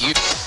you.